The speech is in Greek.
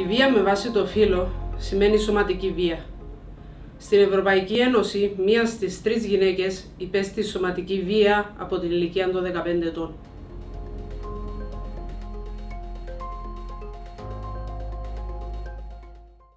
Η βία με βάση το φύλλο σημαίνει σωματική βία. Στην Ευρωπαϊκή Ένωση, μία στις τρεις γυναίκες υπέστη σωματική βία από την ηλικία των 15 ετών.